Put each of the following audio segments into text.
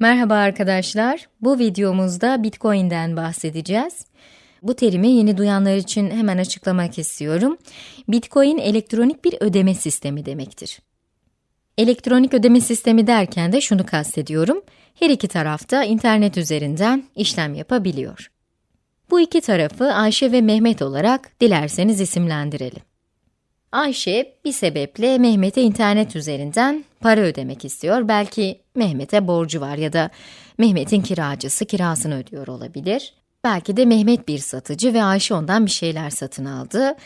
Merhaba arkadaşlar. Bu videomuzda Bitcoin'den bahsedeceğiz. Bu terimi yeni duyanlar için hemen açıklamak istiyorum. Bitcoin elektronik bir ödeme sistemi demektir. Elektronik ödeme sistemi derken de şunu kastediyorum. Her iki tarafta internet üzerinden işlem yapabiliyor. Bu iki tarafı Ayşe ve Mehmet olarak dilerseniz isimlendirelim. Ayşe bir sebeple Mehmet'e internet üzerinden para ödemek istiyor. Belki Mehmet'e borcu var ya da Mehmet'in kiracısı kirasını ödüyor olabilir. Belki de Mehmet bir satıcı ve Ayşe ondan bir şeyler satın aldı.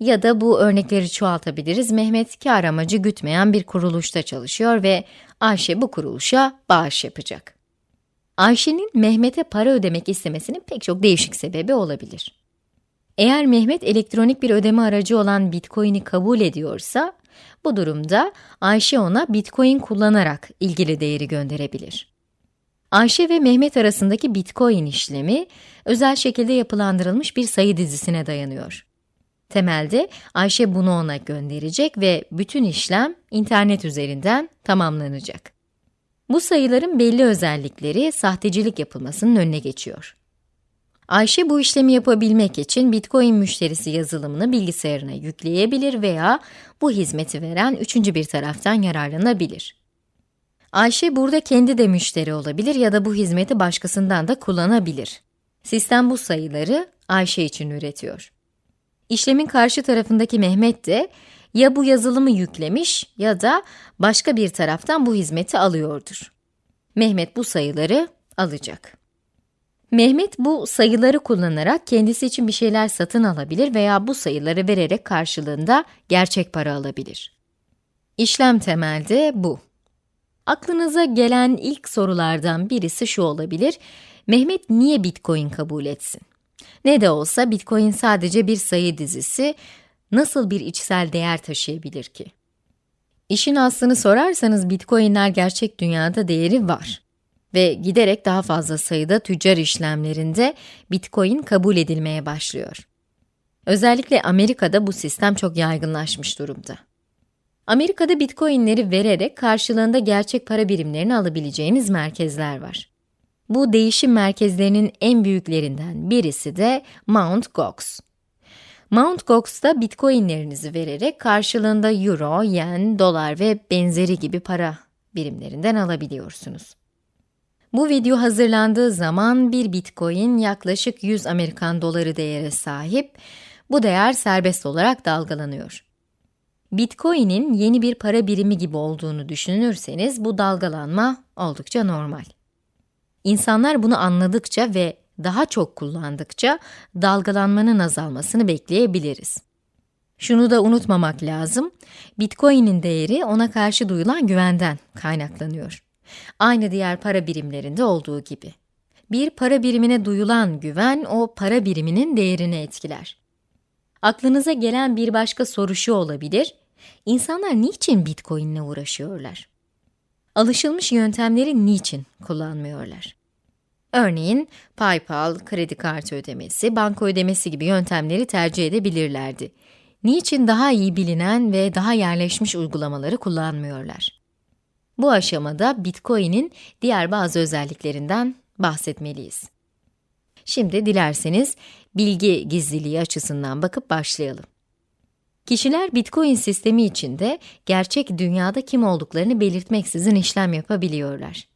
Ya da bu örnekleri çoğaltabiliriz. Mehmet kar amacı gütmeyen bir kuruluşta çalışıyor ve Ayşe bu kuruluşa bağış yapacak. Ayşe'nin Mehmet'e para ödemek istemesinin pek çok değişik sebebi olabilir. Eğer Mehmet elektronik bir ödeme aracı olan Bitcoin'i kabul ediyorsa, bu durumda Ayşe ona Bitcoin kullanarak ilgili değeri gönderebilir. Ayşe ve Mehmet arasındaki Bitcoin işlemi, özel şekilde yapılandırılmış bir sayı dizisine dayanıyor. Temelde Ayşe bunu ona gönderecek ve bütün işlem internet üzerinden tamamlanacak. Bu sayıların belli özellikleri sahtecilik yapılmasının önüne geçiyor. Ayşe bu işlemi yapabilmek için Bitcoin müşterisi yazılımını bilgisayarına yükleyebilir veya bu hizmeti veren üçüncü bir taraftan yararlanabilir. Ayşe burada kendi de müşteri olabilir ya da bu hizmeti başkasından da kullanabilir. Sistem bu sayıları Ayşe için üretiyor. İşlemin karşı tarafındaki Mehmet de ya bu yazılımı yüklemiş ya da başka bir taraftan bu hizmeti alıyordur. Mehmet bu sayıları alacak. Mehmet bu sayıları kullanarak kendisi için bir şeyler satın alabilir veya bu sayıları vererek karşılığında gerçek para alabilir. İşlem temelde bu. Aklınıza gelen ilk sorulardan birisi şu olabilir, Mehmet niye Bitcoin kabul etsin? Ne de olsa Bitcoin sadece bir sayı dizisi, nasıl bir içsel değer taşıyabilir ki? İşin aslını sorarsanız Bitcoin'ler gerçek dünyada değeri var ve giderek daha fazla sayıda tüccar işlemlerinde Bitcoin kabul edilmeye başlıyor. Özellikle Amerika'da bu sistem çok yaygınlaşmış durumda. Amerika'da Bitcoin'leri vererek karşılığında gerçek para birimlerini alabileceğiniz merkezler var. Bu değişim merkezlerinin en büyüklerinden birisi de Mt. Gox. Mt. Gox'ta Bitcoin'lerinizi vererek karşılığında euro, yen, dolar ve benzeri gibi para birimlerinden alabiliyorsunuz. Bu video hazırlandığı zaman bir bitcoin yaklaşık 100 Amerikan doları değere sahip, bu değer serbest olarak dalgalanıyor. Bitcoin'in yeni bir para birimi gibi olduğunu düşünürseniz bu dalgalanma oldukça normal. İnsanlar bunu anladıkça ve daha çok kullandıkça dalgalanmanın azalmasını bekleyebiliriz. Şunu da unutmamak lazım, Bitcoin'in değeri ona karşı duyulan güvenden kaynaklanıyor. Aynı diğer para birimlerinde olduğu gibi. Bir para birimine duyulan güven, o para biriminin değerini etkiler. Aklınıza gelen bir başka soru şu olabilir, İnsanlar niçin Bitcoin ile uğraşıyorlar? Alışılmış yöntemleri niçin kullanmıyorlar? Örneğin, PayPal, kredi kartı ödemesi, banka ödemesi gibi yöntemleri tercih edebilirlerdi. Niçin daha iyi bilinen ve daha yerleşmiş uygulamaları kullanmıyorlar? Bu aşamada Bitcoin'in diğer bazı özelliklerinden bahsetmeliyiz. Şimdi dilerseniz bilgi gizliliği açısından bakıp başlayalım. Kişiler Bitcoin sistemi içinde gerçek dünyada kim olduklarını belirtmeksizin işlem yapabiliyorlar.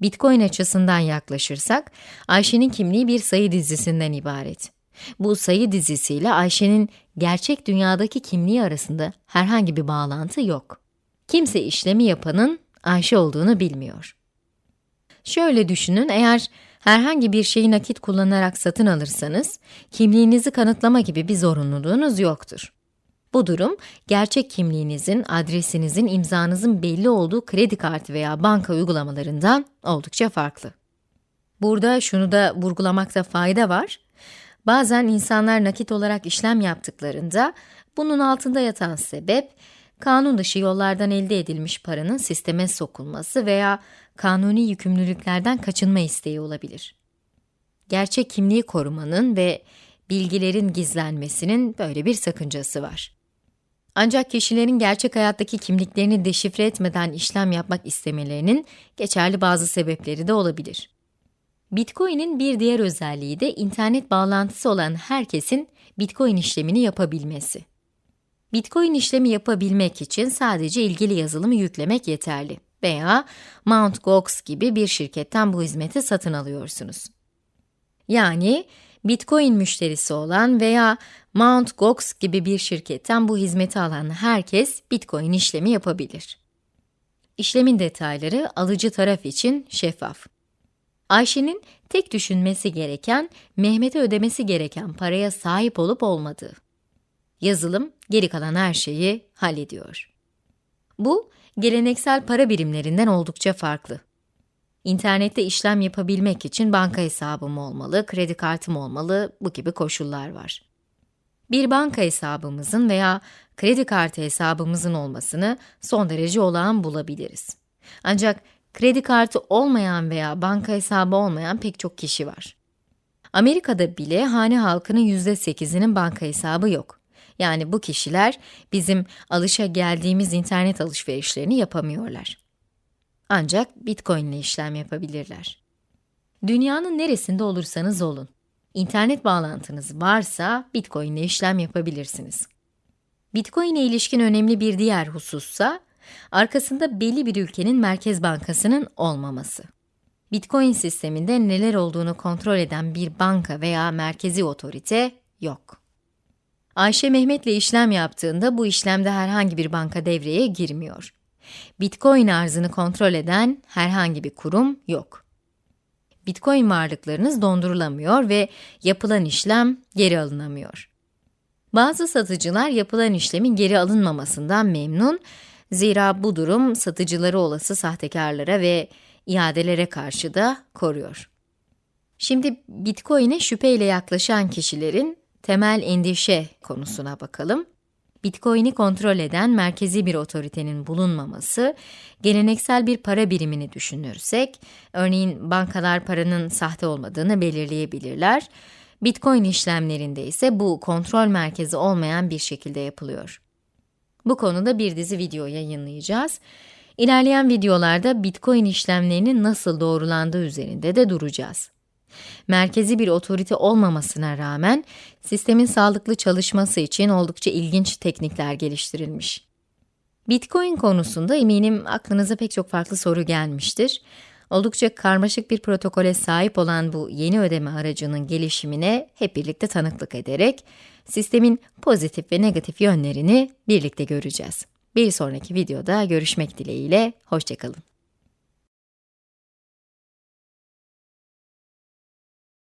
Bitcoin açısından yaklaşırsak, Ayşe'nin kimliği bir sayı dizisinden ibaret. Bu sayı dizisiyle Ayşe'nin gerçek dünyadaki kimliği arasında herhangi bir bağlantı yok. Kimse işlemi yapanın Ayşe olduğunu bilmiyor. Şöyle düşünün, eğer herhangi bir şeyi nakit kullanarak satın alırsanız, kimliğinizi kanıtlama gibi bir zorunluluğunuz yoktur. Bu durum, gerçek kimliğinizin, adresinizin, imzanızın belli olduğu kredi kartı veya banka uygulamalarından oldukça farklı. Burada şunu da vurgulamakta fayda var. Bazen insanlar nakit olarak işlem yaptıklarında, bunun altında yatan sebep, kanun dışı yollardan elde edilmiş paranın sisteme sokulması veya kanuni yükümlülüklerden kaçınma isteği olabilir. Gerçek kimliği korumanın ve bilgilerin gizlenmesinin böyle bir sakıncası var. Ancak kişilerin gerçek hayattaki kimliklerini deşifre etmeden işlem yapmak istemelerinin geçerli bazı sebepleri de olabilir. Bitcoin'in bir diğer özelliği de internet bağlantısı olan herkesin Bitcoin işlemini yapabilmesi. Bitcoin işlemi yapabilmek için sadece ilgili yazılımı yüklemek yeterli veya Mt. Gox gibi bir şirketten bu hizmeti satın alıyorsunuz. Yani Bitcoin müşterisi olan veya Mt. Gox gibi bir şirketten bu hizmeti alan herkes Bitcoin işlemi yapabilir. İşlemin detayları alıcı taraf için şeffaf. Ayşe'nin tek düşünmesi gereken, Mehmet'e ödemesi gereken paraya sahip olup olmadığı. Yazılım, geri kalan her şeyi hallediyor. Bu, geleneksel para birimlerinden oldukça farklı. İnternette işlem yapabilmek için banka hesabım olmalı, kredi kartım olmalı, bu gibi koşullar var. Bir banka hesabımızın veya kredi kartı hesabımızın olmasını son derece olağan bulabiliriz. Ancak kredi kartı olmayan veya banka hesabı olmayan pek çok kişi var. Amerika'da bile hane halkının %8'inin banka hesabı yok. Yani bu kişiler bizim alışa geldiğimiz internet alışverişlerini yapamıyorlar. Ancak Bitcoin ile işlem yapabilirler. Dünyanın neresinde olursanız olun, internet bağlantınız varsa Bitcoin ile işlem yapabilirsiniz. Bitcoin ile ilişkin önemli bir diğer husussa, arkasında belli bir ülkenin merkez bankasının olmaması. Bitcoin sisteminde neler olduğunu kontrol eden bir banka veya merkezi otorite yok. Ayşe Mehmet'le işlem yaptığında bu işlemde herhangi bir banka devreye girmiyor. Bitcoin arzını kontrol eden herhangi bir kurum yok. Bitcoin varlıklarınız dondurulamıyor ve yapılan işlem geri alınamıyor. Bazı satıcılar yapılan işlemin geri alınmamasından memnun, zira bu durum satıcıları olası sahtekarlara ve iadelere karşı da koruyor. Şimdi Bitcoin'e şüpheyle yaklaşan kişilerin temel endişe konusuna bakalım. Bitcoin'i kontrol eden merkezi bir otoritenin bulunmaması, geleneksel bir para birimini düşünürsek, örneğin bankalar paranın sahte olmadığını belirleyebilirler. Bitcoin işlemlerinde ise bu kontrol merkezi olmayan bir şekilde yapılıyor. Bu konuda bir dizi video yayınlayacağız. İlerleyen videolarda Bitcoin işlemlerinin nasıl doğrulandığı üzerinde de duracağız. Merkezi bir otorite olmamasına rağmen, sistemin sağlıklı çalışması için oldukça ilginç teknikler geliştirilmiş. Bitcoin konusunda eminim aklınıza pek çok farklı soru gelmiştir. Oldukça karmaşık bir protokole sahip olan bu yeni ödeme aracının gelişimine hep birlikte tanıklık ederek, sistemin pozitif ve negatif yönlerini birlikte göreceğiz. Bir sonraki videoda görüşmek dileğiyle, hoşçakalın.